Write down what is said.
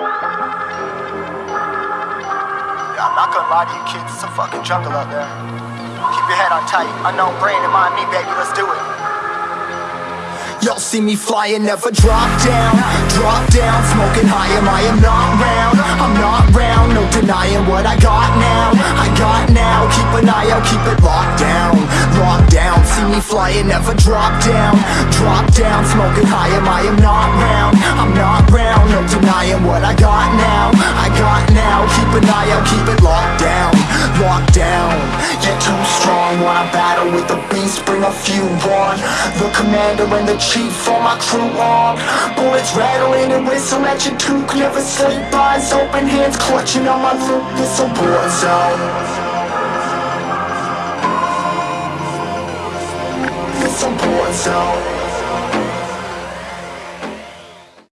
Yeah, I'm not gonna lie to you kids, it's a fucking jungle out there. Keep your head on tight. Unknown brain and mind me, baby, let's do it. Y'all see me flying, never drop down Drop down, smoking high, am I am not round I'm not round, no denying what I got now I got now, keep an eye out, keep it locked down Locked down, see me flying, never drop down Drop down, smoking high, am I am not round Wanna battle with the beast, bring a few on. The commander and the chief, all my crew on. Bullets rattling and whistle at your toque Never sleep, eyes open, hands clutching on my loot This a war zone It's a war zone